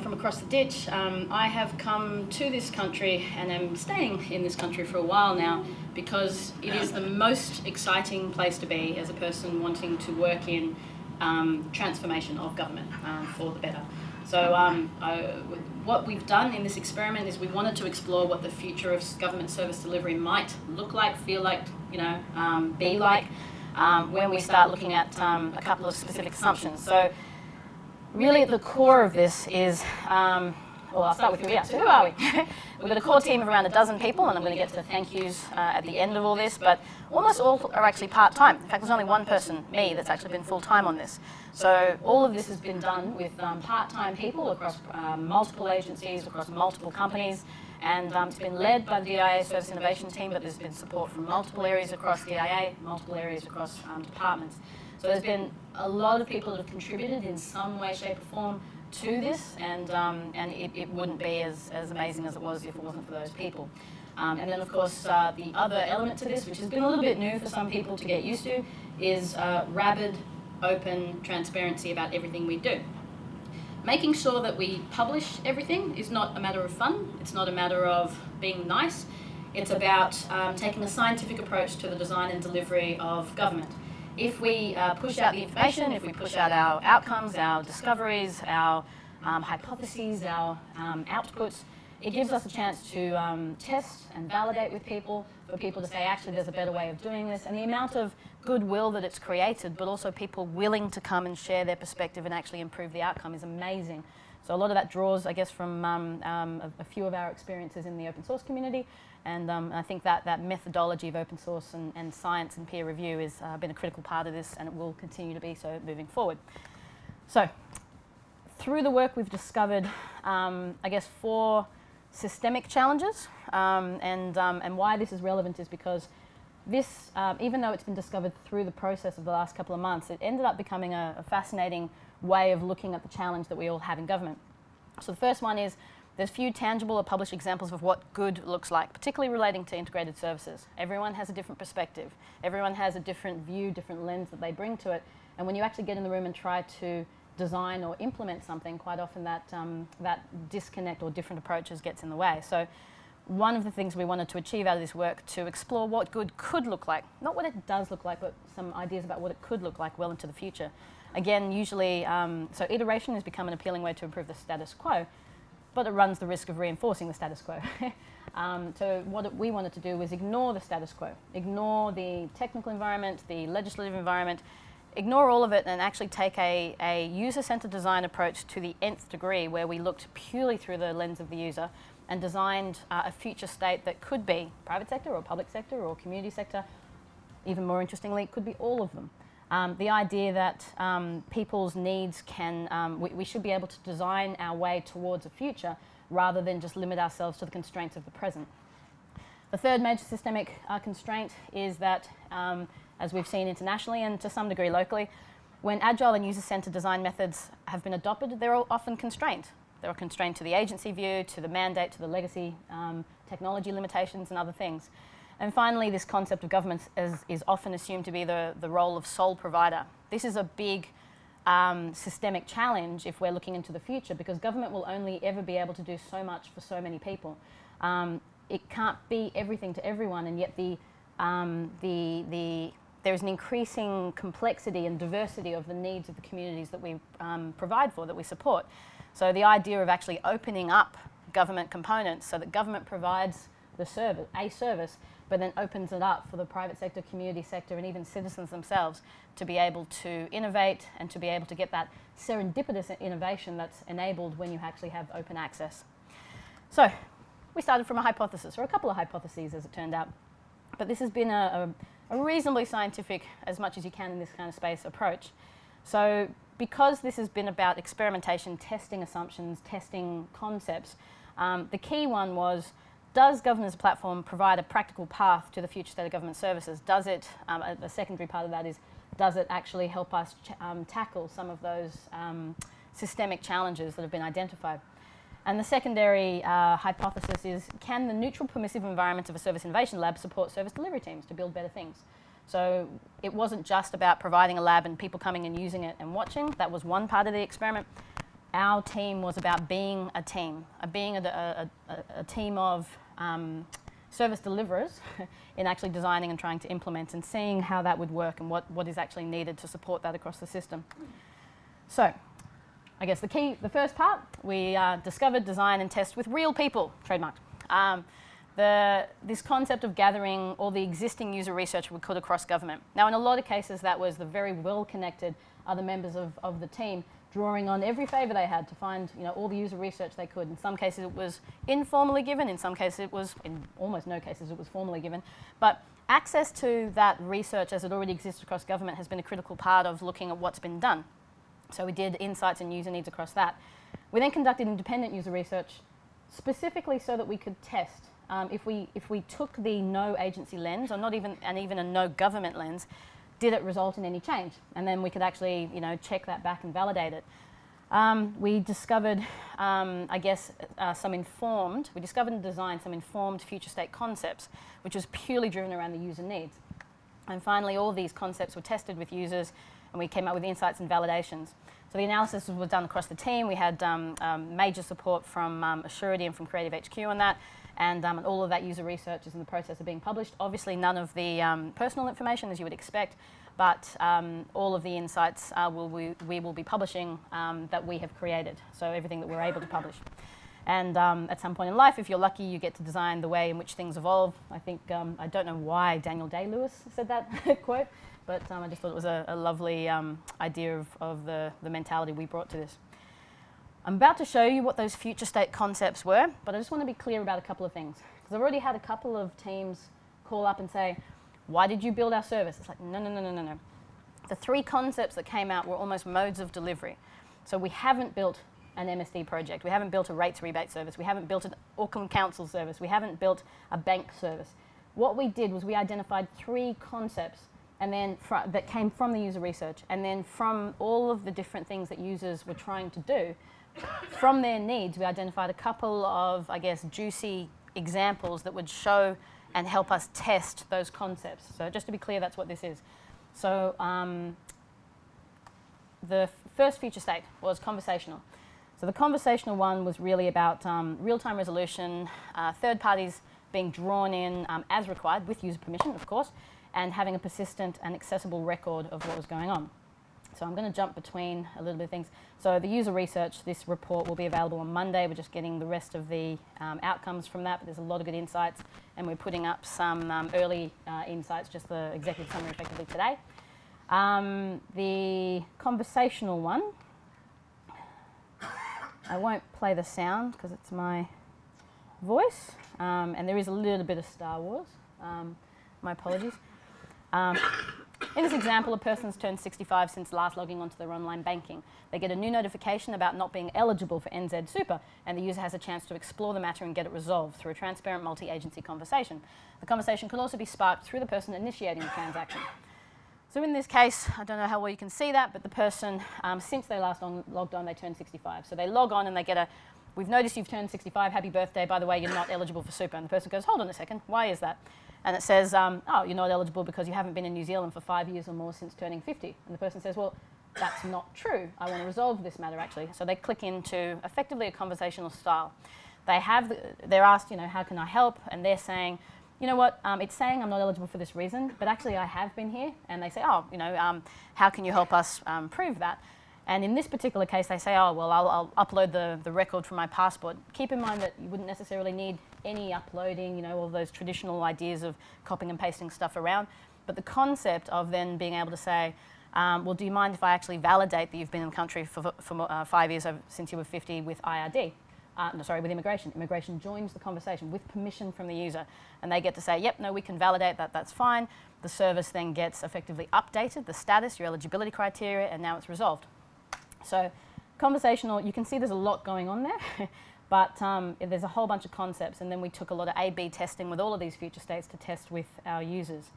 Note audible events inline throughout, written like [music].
from across the ditch. Um, I have come to this country and am staying in this country for a while now because it is the most exciting place to be as a person wanting to work in um, transformation of government um, for the better. So um, I, what we've done in this experiment is we wanted to explore what the future of government service delivery might look like, feel like, you know, um, be like um, when we start looking at um, a couple of specific assumptions. So really at the core of this is um, well, I'll start with who we are. So who are we? [laughs] We've got a core team of around a dozen people, and I'm going to get to the thank yous uh, at the end of all this, but almost all are actually part-time. In fact, there's only one person, me, that's actually been full-time on this. So all of this has been done with um, part-time people across um, multiple agencies, across multiple companies, and um, it's been led by the DIA Service Innovation Team, but there's been support from multiple areas across the DIA, multiple areas across um, departments. So there's been a lot of people that have contributed in some way, shape or form to this, and, um, and it, it, wouldn't be as, as amazing as it was if it wasn't for those people. Um, and then, of course, uh, the other element to this, which has been a little bit new for some people to get used to, is uh, rabid, open transparency about everything we do. Making sure that we publish everything is not a matter of fun, it's not a matter of being nice, it's about um, taking a scientific approach to the design and delivery of government if we uh, push out the information, if we push out our outcomes, our discoveries, our um, hypotheses, our um, outputs, it gives us a chance to um, test and validate with people, for people to say, actually, there's a better way of doing this. And the amount of goodwill that it's created, but also people willing to come and share their perspective and actually improve the outcome is amazing. So a lot of that draws, I guess, from um, um, a, a, few of our experiences in the open source community. And um, I think that, that methodology of open source and, and science and peer review has uh, been a critical part of this and it will continue to be so moving forward. So through the work we've discovered, um, I guess, four systemic challenges. Um, and, um, and why this is relevant is because this, even though it's been discovered through the process of the last couple of months, it ended up becoming a, a fascinating way of looking at the challenge that we all have in government. So the first one is there's few tangible or published examples of what good looks like, particularly relating to integrated services. Everyone has a different perspective. Everyone has a different view, different lens that they bring to it. And when you actually get in the room and try to design or implement something, quite often that, um, that disconnect or different approaches gets in the way. So one of the things we wanted to achieve out of this work to explore what good could look like, not what it does look like, but some ideas about what it could look like well into the future. Again, usually, um, so iteration has become an appealing way to improve the status quo, but it runs the risk of reinforcing the status quo. [laughs] um, so what we wanted to do was ignore the status quo, ignore the technical environment, the legislative environment, ignore all of it and actually take a, a user-centered design approach to the nth degree where we looked purely through the lens of the user and designed uh, a future state that could be private sector or public sector or community sector. Even more interestingly, it could be all of them. Um, the idea that um, people's needs can, um, we, we, should be able to design our way towards a future rather than just limit ourselves to the constraints of the present. The third major systemic uh, constraint is that, um, as we've seen internationally and to some degree locally, when agile and user-centered design methods have been adopted, they're often constrained. They're constrained to the agency view, to the mandate, to the legacy um, technology limitations and other things. And finally, this concept of government is, is often assumed to be the, the role of sole provider. This is a big um, systemic challenge if we're looking into the future because government will only ever be able to do so much for so many people. Um, it can't be everything to everyone and yet the, um, the, the, there's an increasing complexity and diversity of the needs of the communities that we um, provide for, that we support. So the idea of actually opening up government components so that government provides the service, a service, but then opens it up for the private sector, community sector, and even citizens themselves to be able to innovate and to be able to get that serendipitous innovation that's enabled when you actually have open access. So we started from a hypothesis, or a couple of hypotheses as it turned out. But this has been a, a, a reasonably scientific, as much as you can in this kind of space, approach. So because this has been about experimentation, testing assumptions, testing concepts, um, the key one was does Gov as a platform provide a practical path to the future state of government services? Does it, um, a, a, secondary part of that is, does it actually help us um, tackle some of those um, systemic challenges that have been identified? And the secondary uh, hypothesis is, can the neutral permissive environment of a service innovation lab support service delivery teams to build better things? So it wasn't just about providing a lab and people coming and using it and watching. That was one part of the experiment our team was about being a team, being a, a, a, a team of um, service deliverers [laughs] in actually designing and trying to implement and seeing how that would work and what, what is actually needed to support that across the system. So, I guess the key, the first part, we uh, discovered, design and test with real people, trademarked. Um, the, this concept of gathering all the existing user research we could across government. Now, in a lot of cases, that was the very well-connected other members of, of the team drawing on every favour they had to find you know, all the user research they could. In some cases it was informally given, in some cases it was, in almost no cases it was formally given. But access to that research as it already exists across government has been a critical part of looking at what's been done. So we did insights and user needs across that. We then conducted independent user research specifically so that we could test um, if, we, if we took the no agency lens, or not even, and even a no government lens, did it result in any change? And then we could actually, you know, check that back and validate it. Um, we discovered, um, I guess, uh, some informed, we discovered and designed some informed future state concepts, which was purely driven around the user needs. And finally, all these concepts were tested with users, and we came up with insights and validations. So the analysis was done across the team. We had um, um major support from um, Assurity and from Creative HQ on that, and, um, and, all of that user research is in the process of being published. Obviously, none of the um, personal information, as you would expect, but um, all of the insights uh, will we, we, will be publishing that we have created, so everything that we're able to publish. And um, at some point in life, if you're lucky, you get to design the way in which things evolve. I think, um, I don't know why Daniel Day-Lewis said that [laughs] quote, but um, I just thought it was a, a lovely um, idea of, of the, the mentality we brought to this. I'm about to show you what those future state concepts were, but I just want to be clear about a couple of things. Because I've already had a couple of teams call up and say, why did you build our service? It's like, no, no, no, no, no, no. The three concepts that came out were almost modes of delivery. So we haven't built an MSD project. We haven't built a rates rebate service. We haven't built an Auckland Council service. We haven't built a bank service. What we did was we identified three concepts and then that came from the user research and then from all of the different things that users were trying to do, from their needs, we identified a couple of, I guess, juicy examples that would show and help us test those concepts. So just to be clear, that's what this is. So um, the first future state was conversational. So the conversational one was really about um, real-time resolution, uh, third parties being drawn in um, as required, with user permission, of course, and having a persistent and accessible record of what was going on. So I'm going to jump between a little bit of things. So the user research, this report will be available on Monday. We're just getting the rest of the um, outcomes from that, but there's a lot of good insights, and we're putting up some um, early uh, insights, just the executive summary effectively today. Um, the conversational one, I won't play the sound because it's my voice, um, and there is a little bit of Star Wars. Um, my apologies. Um, in this example, a person's turned 65 since last logging onto their online banking. They get a new notification about not being eligible for NZ Super, and the user has a chance to explore the matter and get it resolved through a transparent multi-agency conversation. The conversation can also be sparked through the person initiating the transaction. So in this case, I don't know how well you can see that, but the person, um, since they last on, logged on, they turned 65. So they log on and they get a, we've noticed you've turned 65, happy birthday, by the way, you're not eligible for super. And the person goes, hold on a second, why is that? And it says, um, oh, you're not eligible because you haven't been in New Zealand for five years or more since turning 50. And the person says, well, that's not true. I want to resolve this matter, actually. So they click into effectively a conversational style. They have, the, they're asked, you know, how can I help? And they're saying, you know what, um, it's saying I'm not eligible for this reason, but actually I have been here. And they say, oh, you know, um, how can you help us um, prove that? And in this particular case, they say, oh, well, I'll, I'll, upload the, the record from my passport. Keep in mind that you wouldn't necessarily need any uploading, you know, all those traditional ideas of copying and pasting stuff around. But the concept of then being able to say, um, well, do you mind if I actually validate that you've been in the country for, for uh, five years since you were 50 with IRD? Uh, no, sorry, with immigration. Immigration joins the conversation with permission from the user. And they get to say, yep, no, we can validate that, that's fine. The service then gets effectively updated, the status, your eligibility criteria, and now it's resolved. So conversational, you can see there's a lot going on there, [laughs] but um, there's a whole bunch of concepts and then we took a lot of A-B testing with all of these future states to test with our users.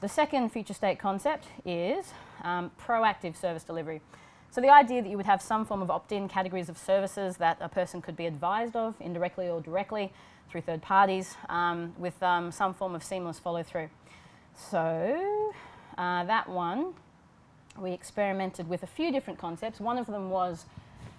The second future state concept is um, proactive service delivery. So the idea that you would have some form of opt-in categories of services that a person could be advised of indirectly or directly through third parties um, with um, some form of seamless follow through. So uh, that one we experimented with a few different concepts. One of them was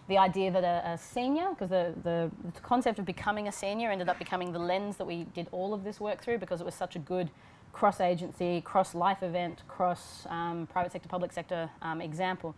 the idea that a, a senior, because the, the, the, concept of becoming a senior ended up becoming the lens that we did all of this work through because it was such a good cross-agency, cross-life event, cross um, private sector, public sector um, example.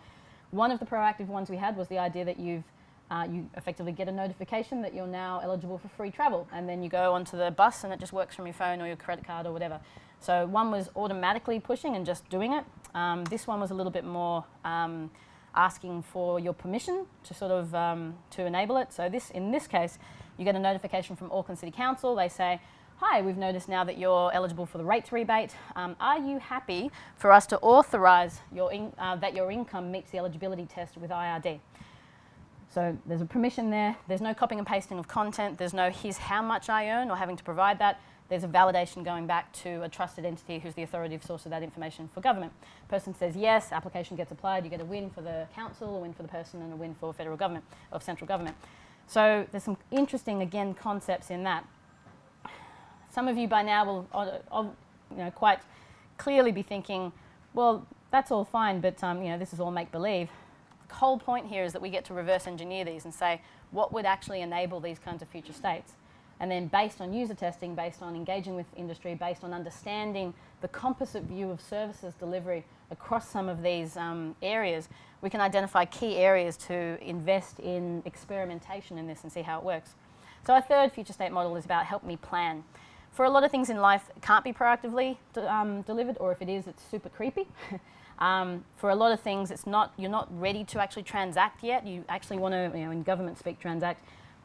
One of the proactive ones we had was the idea that you've uh, you effectively get a notification that you're now eligible for free travel and then you go onto the bus and it just works from your phone or your credit card or whatever. So one was automatically pushing and just doing it. Um, this one was a little bit more um, asking for your permission to sort of um, to enable it. So this, in this case, you get a notification from Auckland City Council. They say, hi, we've noticed now that you're eligible for the rates rebate. Um, are you happy for us to authorise uh, that your income meets the eligibility test with IRD? So there's a permission there. There's no copying and pasting of content. There's no here's how much I earn or having to provide that. There's a validation going back to a trusted entity who's the authoritative source of that information for government. Person says yes, application gets applied, you get a win for the council, a win for the person, and a win for federal government, or central government. So there's some interesting, again, concepts in that. Some of you by now will uh, you know, quite clearly be thinking, well, that's all fine, but um, you know, this is all make-believe. The whole point here is that we get to reverse engineer these and say, what would actually enable these kinds of future states? And then based on user testing, based on engaging with industry, based on understanding the composite view of services delivery across some of these um, areas, we can identify key areas to invest in experimentation in this and see how it works. So our third future state model is about help me plan for a lot of things in life, it can't be proactively um, delivered, or if it is, it's super creepy. [laughs] um, for a lot of things, it's not, you're not ready to actually transact yet. You actually want to, you know, in government speak, transact.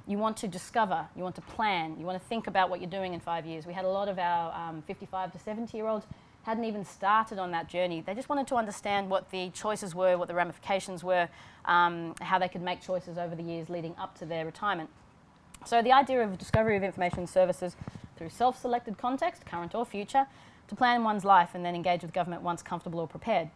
You want to discover, you want to plan, you want to think about what you're doing in five years. We had a lot of our um, 55 to 70 year olds hadn't even started on that journey. They just wanted to understand what the choices were, what the ramifications were, um, how they could make choices over the years leading up to their retirement. So the idea of discovery of information services through self-selected context, current or future, to plan one's life and then engage with government once comfortable or prepared.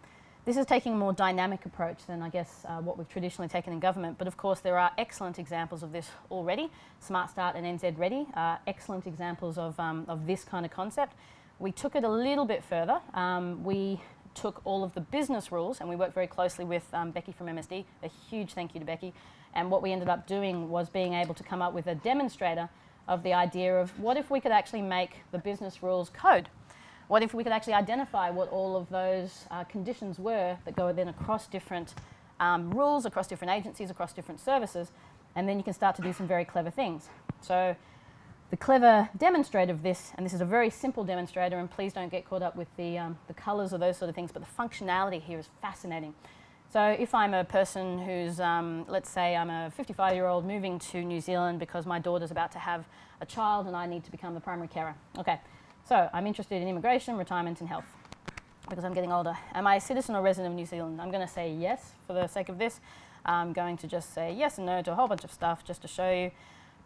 This is taking a more dynamic approach than, I guess, uh, what we've traditionally taken in government, but of course there are excellent examples of this already. Smart Start and NZ Ready are excellent examples of, um, of this kind of concept. We took it a little bit further. Um, we took all of the business rules and we worked very closely with um, Becky from MSD. A huge thank you to Becky. And what we ended up doing was being able to come up with a demonstrator of the idea of what if we could actually make the business rules code? What if we could actually identify what all of those uh, conditions were that go then across different um, rules, across different agencies, across different services, and then you can start to do some very clever things. So the clever demonstrator of this, and this is a very simple demonstrator, and please don't get caught up with the, um, the colours or those sort of things, but the functionality here is fascinating. So if I'm a person who's, um, let's say I'm a 55 year old moving to New Zealand because my daughter's about to have a child and I need to become the primary carer. Okay, so I'm interested in immigration, retirement and health because I'm getting older. Am I a citizen or resident of New Zealand? I'm going to say yes for the sake of this. I'm going to just say yes and no to a whole bunch of stuff just to show you.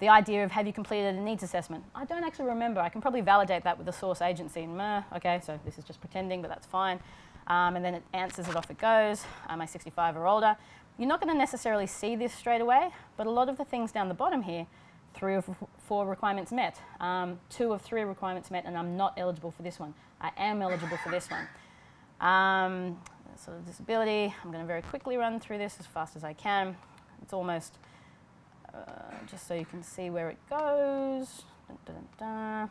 The idea of have you completed a needs assessment? I don't actually remember. I can probably validate that with the source agency. Meh, okay, so this is just pretending, but that's fine um, and then it answers it off it goes. Am I 65 or older? You're not going to necessarily see this straight away, but a lot of the things down the bottom here, three of four requirements met, um, two of three requirements met, and I'm not eligible for this one. I am eligible for this one. Um, of disability, I'm going to very quickly run through this as fast as I can. It's almost, uh, just so you can see where it goes. Dun, dun, dun.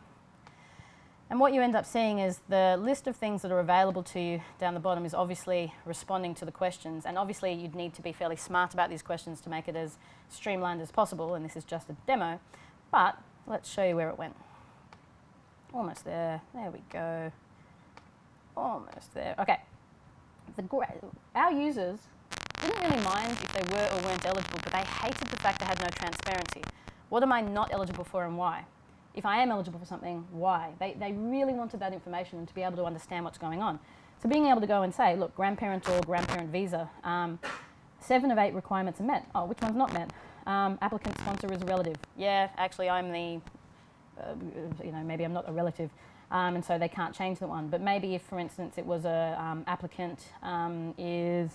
And what you end up seeing is the list of things that are available to you down the bottom is obviously responding to the questions. And obviously you'd need to be fairly smart about these questions to make it as streamlined as possible. And this is just a demo. But let's show you where it went. Almost there. There we go. Almost there. Okay. The our users didn't really mind if they were or weren't eligible, but they hated the fact they had no transparency. What am I not eligible for and why? If I am eligible for something, why? They, they really wanted that information and to be able to understand what's going on. So being able to go and say, look, grandparent or grandparent visa, um, seven of eight requirements are met. Oh, which one's not met? Um, applicant sponsor is a relative. Yeah, actually I'm the, uh, you know, maybe I'm not a relative. Um, and so they can't change the one. But maybe if, for instance, it was a um, applicant um, is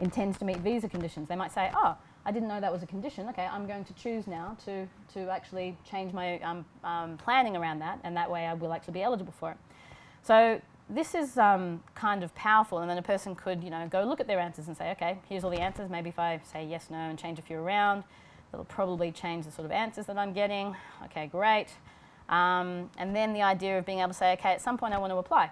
intends to meet visa conditions, they might say, oh, I didn't know that was a condition. Okay, I'm going to choose now to, to actually change my um, um, planning around that, and that way I will actually be eligible for it. So this is um, kind of powerful, and then a person could, you know, go look at their answers and say, okay, here's all the answers. Maybe if I say yes, no, and change a few around, it'll probably change the sort of answers that I'm getting. Okay, great. Um, and then the idea of being able to say, okay, at some point I want to apply.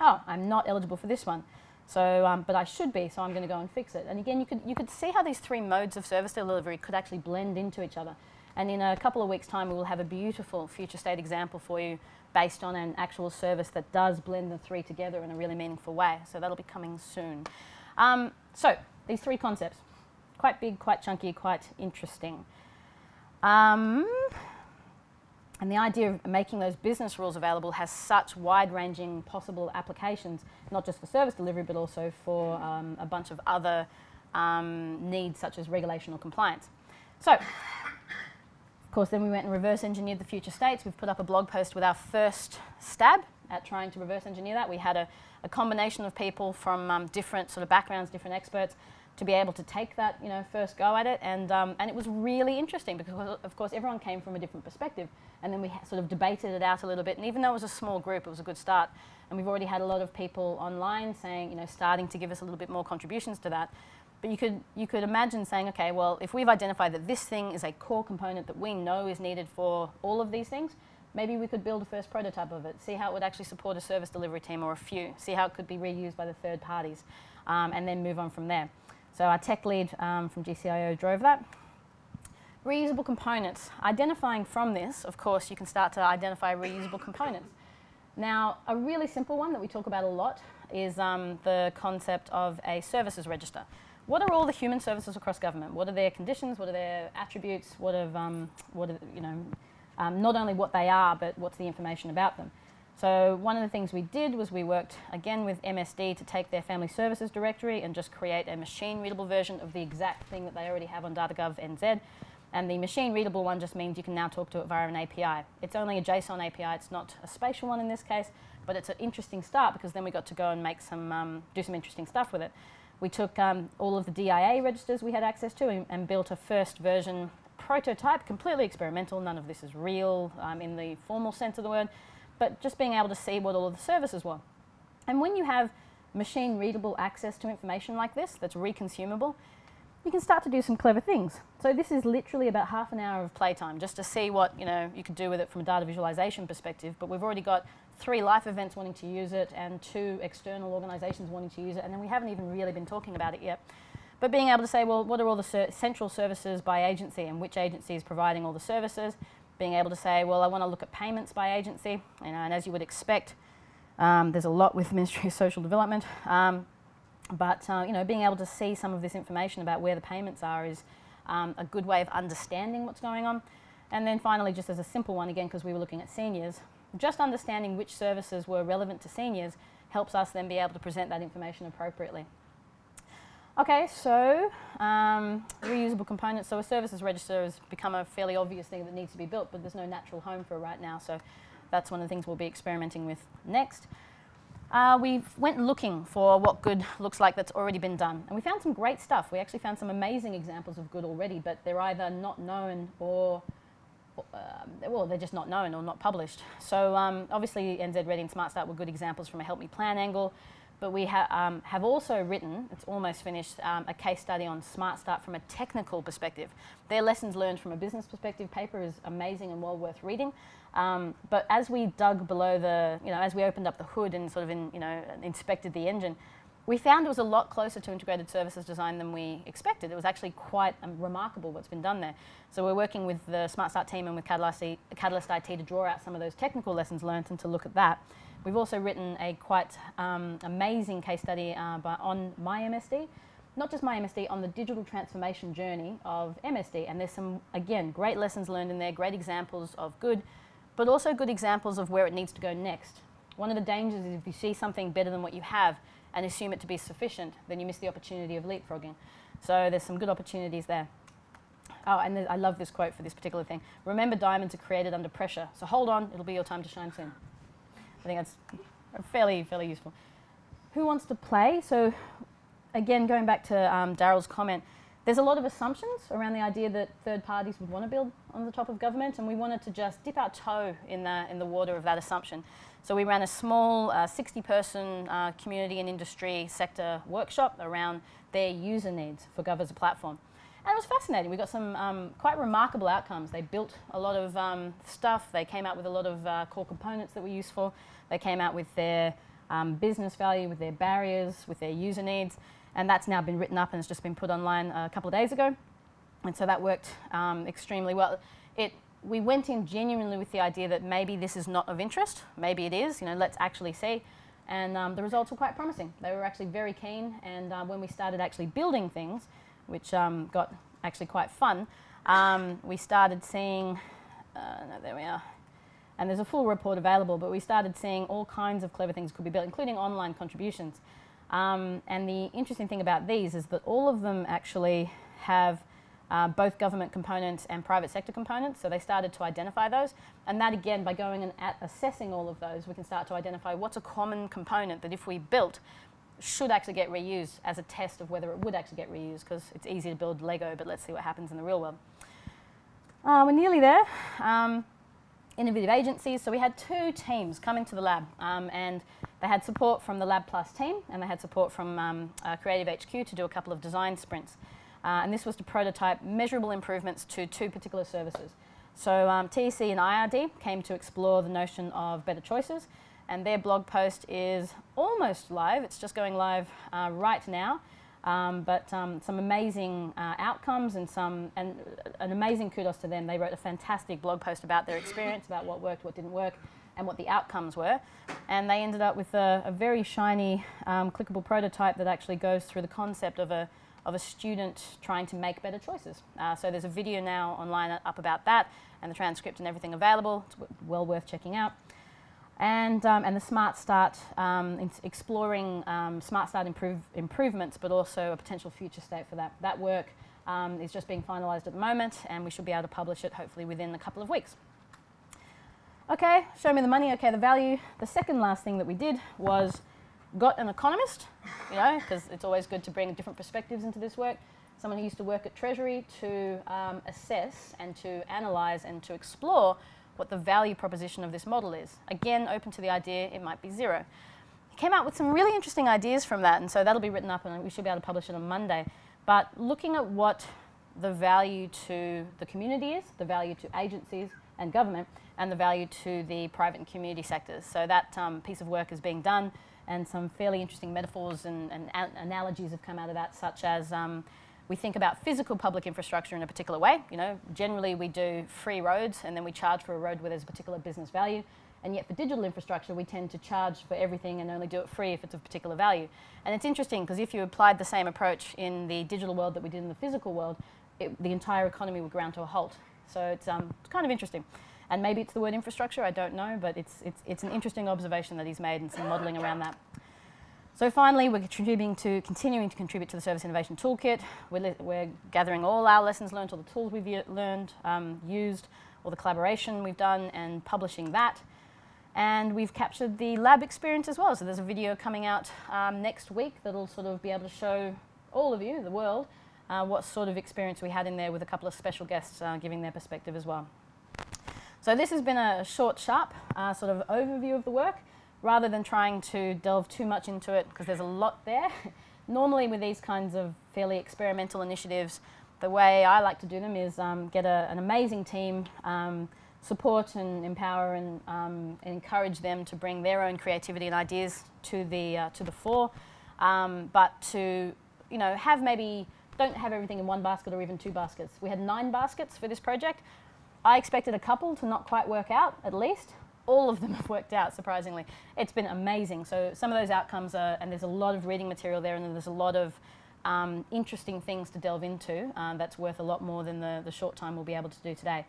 Oh, I'm not eligible for this one. So, um, but I should be, so I'm going to go and fix it. And again, you could, you could see how these three modes of service delivery could actually blend into each other. And in a couple of weeks' time, we will have a beautiful future state example for you based on an actual service that does blend the three together in a really meaningful way. So that'll be coming soon. Um, so these three concepts, quite big, quite chunky, quite interesting. Um, and the idea of making those business rules available has such wide-ranging possible applications, not just for service delivery, but also for um, a bunch of other um, needs such as regulation or compliance. So, of course, then we went and reverse engineered the future states. We've put up a blog post with our first stab at trying to reverse engineer that. We had a, a combination of people from um, different sort of backgrounds, different experts, to be able to take that, you know, first go at it. And, um, and it was really interesting because, of course, everyone came from a different perspective. And then we sort of debated it out a little bit. And even though it was a small group, it was a good start. And we've already had a lot of people online saying, you know, starting to give us a little bit more contributions to that. But you could, you could imagine saying, okay, well, if we've identified that this thing is a core component that we know is needed for all of these things, maybe we could build a first prototype of it, see how it would actually support a service delivery team or a few, see how it could be reused by the third parties, um, and then move on from there. So our tech lead um, from GCIO drove that. Reusable components. Identifying from this, of course, you can start to identify reusable components. Now, a really simple one that we talk about a lot is um, the concept of a services register. What are all the human services across government? What are their conditions? What are their attributes? What, have, um, what are, you know, um, not only what they are, but what's the information about them? So one of the things we did was we worked again with MSD to take their family services directory and just create a machine readable version of the exact thing that they already have on DataGov NZ. And the machine readable one just means you can now talk to it via an API. It's only a JSON API, it's not a spatial one in this case, but it's an interesting start because then we got to go and make some, um, do some interesting stuff with it. We took um, all of the DIA registers we had access to and, and, built a first version prototype, completely experimental, none of this is real um, in the formal sense of the word, but just being able to see what all of the services were. And when you have machine readable access to information like this that's reconsumable, you can start to do some clever things. So this is literally about half an hour of playtime just to see what you know you could do with it from a data visualization perspective. But we've already got three life events wanting to use it and two external organizations wanting to use it, and then we haven't even really been talking about it yet. But being able to say, well, what are all the ser central services by agency and which agency is providing all the services? Being able to say, well, I want to look at payments by agency, you know, and as you would expect, um, there's a lot with [laughs] Ministry of Social Development, um, but uh, you know, being able to see some of this information about where the payments are is um, a good way of understanding what's going on. And then finally, just as a simple one, again, because we were looking at seniors, just understanding which services were relevant to seniors helps us then be able to present that information appropriately. Okay, so um, reusable components. So a services register has become a fairly obvious thing that needs to be built, but there's no natural home for it right now. So that's one of the things we'll be experimenting with next. Uh, we went looking for what good looks like that's already been done. And we found some great stuff. We actually found some amazing examples of good already, but they're either not known or, uh, well, they're just not known or not published. So um, obviously NZ Ready and Smart Start were good examples from a Help Me Plan angle. But we ha um, have also written, it's almost finished, um, a case study on Smart Start from a technical perspective. Their lessons learned from a business perspective paper is amazing and well worth reading. Um, but as we dug below the, you know, as we opened up the hood and sort of, in, you know, inspected the engine, we found it was a lot closer to integrated services design than we expected. It was actually quite um, remarkable what's been done there. So we're working with the Smart Start team and with Catalyst, Catalyst IT to draw out some of those technical lessons learned and to look at that. We've also written a quite um, amazing case study uh, by, on MyMSD, not just MyMSD, on the digital transformation journey of MSD. And there's some, again, great lessons learned in there, great examples of good, but also good examples of where it needs to go next. One of the dangers is if you see something better than what you have and assume it to be sufficient, then you miss the opportunity of leapfrogging. So there's some good opportunities there. Oh, and I love this quote for this particular thing. Remember diamonds are created under pressure. So hold on, it'll be your time to shine soon. Think that's fairly, fairly useful. Who wants to play? So again, going back to um, Daryl's comment, there's a lot of assumptions around the idea that third parties would want to build on the top of government, and we wanted to just dip our toe in the, in the water of that assumption. So we ran a small 60-person uh, uh, community and industry sector workshop around their user needs for Gov as a platform. And it was fascinating. We got some um, quite remarkable outcomes. They built a lot of um, stuff. They came out with a lot of uh, core components that were useful. They came out with their um, business value, with their barriers, with their user needs. And that's now been written up and it's just been put online a couple of days ago. And so that worked um, extremely well. It, we went in genuinely with the idea that maybe this is not of interest. Maybe it is. You know, let's actually see. And um, the results were quite promising. They were actually very keen. And uh, when we started actually building things, which um, got actually quite fun, um, we started seeing, uh, no, there we are, and there's a full report available, but we started seeing all kinds of clever things could be built, including online contributions. Um, and the interesting thing about these is that all of them actually have uh, both government components and private sector components. So they started to identify those. And that again, by going and assessing all of those, we can start to identify what's a common component that if we built, should actually get reused as a test of whether it would actually get reused because it's easy to build Lego, but let's see what happens in the real world. Uh, we're nearly there. Um, innovative agencies. So we had two teams come into the lab um, and they had support from the Lab Plus team and they had support from um, uh, Creative HQ to do a couple of design sprints. Uh, and this was to prototype measurable improvements to two particular services. So um, TEC and IRD came to explore the notion of better choices and their blog post is almost live. It's just going live uh, right now. Um, but um, some amazing uh, outcomes and some and an amazing kudos to them. They wrote a fantastic blog post about their experience, about what worked, what didn't work, and what the outcomes were. And they ended up with a, a very shiny, um, clickable prototype that actually goes through the concept of a of a student trying to make better choices. Uh, so there's a video now online up about that, and the transcript and everything available. It's well worth checking out and, um, and the Smart Start, um, exploring um, Smart Start improve, improvements, but also a potential future state for that. That work um, is just being finalised at the moment, and we should be able to publish it hopefully within a couple of weeks. Okay, show me the money, okay, the value. The second last thing that we did was got an economist, you know, because it's always good to bring different perspectives into this work. Someone who used to work at Treasury to um, assess and to analyse and to explore what the value proposition of this model is. Again, open to the idea it might be zero. He came out with some really interesting ideas from that, and so that'll be written up and we should be able to publish it on Monday. But looking at what the value to the community is, the value to agencies and government, and the value to the private and community sectors. So that um, piece of work is being done, and some fairly interesting metaphors and, and analogies have come out of that, such as um, we think about physical public infrastructure in a particular way. You know, generally we do free roads and then we charge for a road where there's a particular business value. And yet for digital infrastructure, we tend to charge for everything and only do it free if it's of particular value. And it's interesting because if you applied the same approach in the digital world that we did in the physical world, it, the entire economy would ground to a halt. So it's, um, kind of interesting. And maybe it's the word infrastructure, I don't know, but it's, it's, it's an interesting observation that he's made and some modelling around that. So finally, we're contributing to, continuing to contribute to the Service Innovation Toolkit. We're, we're gathering all our lessons learned, all the tools we've learned, um, used, all the collaboration we've done, and publishing that. And we've captured the lab experience as well. So there's a video coming out um, next week that'll sort of be able to show all of you, the world, uh, what sort of experience we had in there with a couple of special guests uh, giving their perspective as well. So this has been a short, sharp uh, sort of overview of the work rather than trying to delve too much into it because there's a lot there. [laughs] Normally with these kinds of fairly experimental initiatives, the way I like to do them is um, get a, an amazing team, um, support and empower and, um, encourage them to bring their own creativity and ideas to the, uh, to the fore, um, but to you know, have maybe, don't have everything in one basket or even two baskets. We had nine baskets for this project. I expected a couple to not quite work out, at least all of them [laughs] have worked out, surprisingly. It's been amazing. So some of those outcomes are, and there's a lot of reading material there, and there's a lot of um, interesting things to delve into uh, that's worth a lot more than the, the short time we'll be able to do today.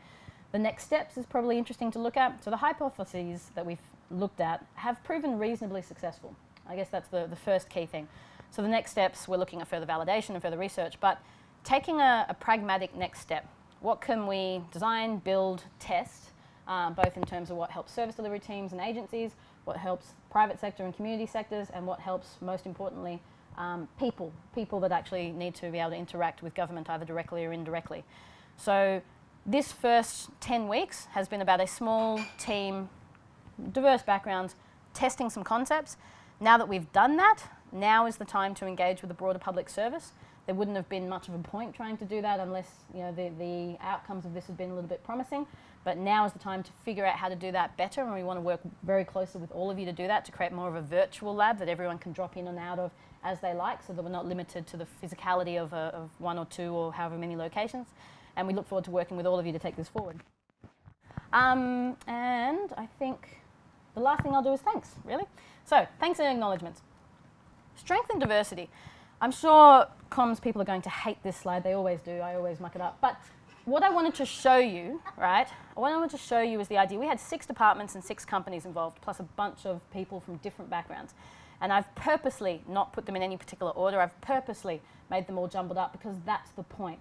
The next steps is probably interesting to look at. So the hypotheses that we've looked at have proven reasonably successful. I guess that's the, the first key thing. So the next steps, we're looking at further validation and further research, but taking a, a pragmatic next step. What can we design, build, test um, both in terms of what helps service delivery teams and agencies, what helps private sector and community sectors, and what helps, most importantly, um, people, people that actually need to be able to interact with government either directly or indirectly. So this first 10 weeks has been about a small team, diverse backgrounds, testing some concepts. Now that we've done that, now is the time to engage with the broader public service. There wouldn't have been much of a point trying to do that unless you know, the, the outcomes of this had been a little bit promising. But now is the time to figure out how to do that better, and we want to work very closely with all of you to do that, to create more of a virtual lab that everyone can drop in and out of as they like, so that we're not limited to the physicality of, a, of one or two or however many locations. And we look forward to working with all of you to take this forward. Um, and I think the last thing I'll do is thanks, really. So, thanks and acknowledgements. Strength and diversity. I'm sure comms people are going to hate this slide. They always do. I always muck it up. But what I wanted to show you, right, what I wanted to show you is the idea. We had six departments and six companies involved, plus a bunch of people from different backgrounds. And I've purposely not put them in any particular order. I've purposely made them all jumbled up because that's the point.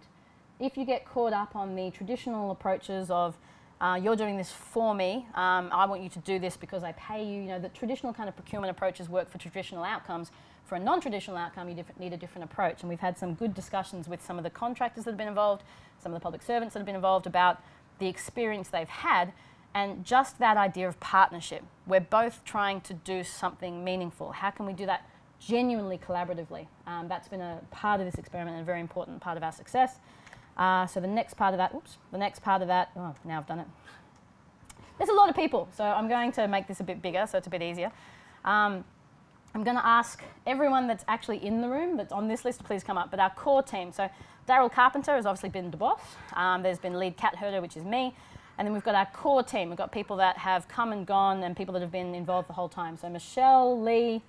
If you get caught up on the traditional approaches of uh, you're doing this for me, um, I want you to do this because I pay you, you know, the traditional kind of procurement approaches work for traditional outcomes. For a non-traditional outcome, you need a different approach. And we've had some good discussions with some of the contractors that have been involved, some of the public servants that have been involved about the experience they've had and just that idea of partnership. We're both trying to do something meaningful. How can we do that genuinely collaboratively? Um, that's been a part of this experiment and a very important part of our success. Uh, so the next part of that, oops, the next part of that, oh, now I've done it. There's a lot of people, so I'm going to make this a bit bigger so it's a bit easier. Um, I'm going to ask everyone that's actually in the room that's on this list please come up, but our core team. So Daryl Carpenter has obviously been the boss. Um, there's been lead cat herder, which is me. And then we've got our core team. We've got people that have come and gone and people that have been involved the whole time. So Michelle, Lee,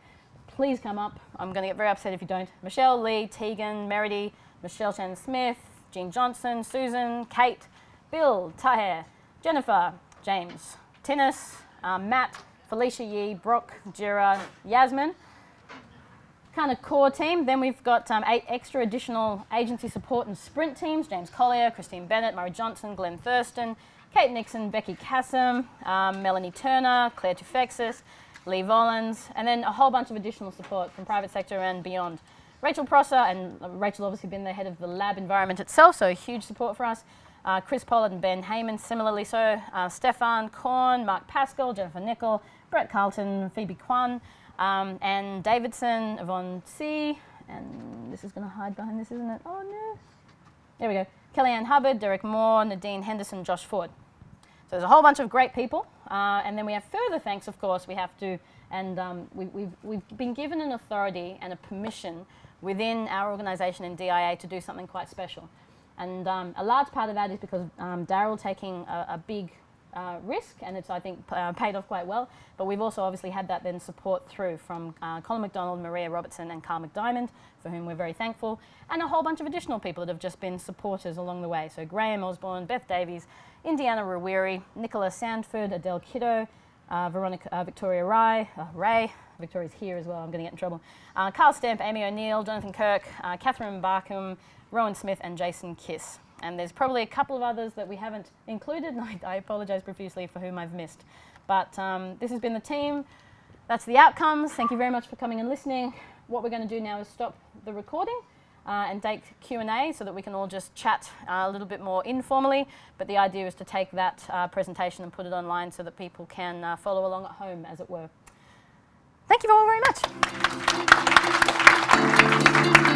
please come up. I'm going to get very upset if you don't. Michelle, Lee, Tegan, Meredy, Michelle Shannon Smith, Jean Johnson, Susan, Kate, Bill, Taher, Jennifer, James, Tinnis, um, Matt, Felicia Yee, Brock, Jira, Yasmin. Kind of core team. Then we've got um, eight extra additional agency support and sprint teams. James Collier, Christine Bennett, Murray Johnson, Glenn Thurston, Kate Nixon, Becky Kassam, um, Melanie Turner, Claire Tufexis, Lee Volans, and then a whole bunch of additional support from private sector and beyond. Rachel Prosser, and Rachel obviously been the head of the lab environment itself, so huge support for us. Uh, Chris Pollard and Ben Heyman, similarly so. Uh, Stefan Korn, Mark Pascal, Jennifer Nickel, Brett Carlton, Phoebe Kwan, um, and Davidson, Yvonne C. And this is going to hide behind this, isn't it? Oh no. There we go. Kellyanne Hubbard, Derek Moore, Nadine Henderson, Josh Ford. So there's a whole bunch of great people. Uh, and then we have further thanks, of course, we have to, and um, we, we've, we've been given an authority and a permission within our organisation in DIA to do something quite special. And um, a large part of that is because um, Daryl taking a, a big uh, risk, and it's, I think, uh, paid off quite well. But we've also obviously had that then support through from uh, Colin McDonald, Maria Robertson, and Carl McDiamond, for whom we're very thankful, and a whole bunch of additional people that have just been supporters along the way. So Graham Osborne, Beth Davies, Indiana Rawiri, Nicola Sandford, Adele Kiddo, uh, Veronica, uh, Victoria Rai, uh, Ray, Victoria's here as well, I'm going to get in trouble, Carl Stamp, Amy O'Neill, Jonathan Kirk, Catherine Barkham, Rowan Smith, and Jason Kiss. And there's probably a couple of others that we haven't included, [laughs] and I, I apologise profusely for whom I've missed. But um, this has been the team. That's the outcomes. Thank you very much for coming and listening. What we're going to do now is stop the recording uh, and take Q&A so that we can all just chat uh, a little bit more informally. But the idea is to take that uh, presentation and put it online so that people can uh, follow along at home, as it were. Thank you all very much.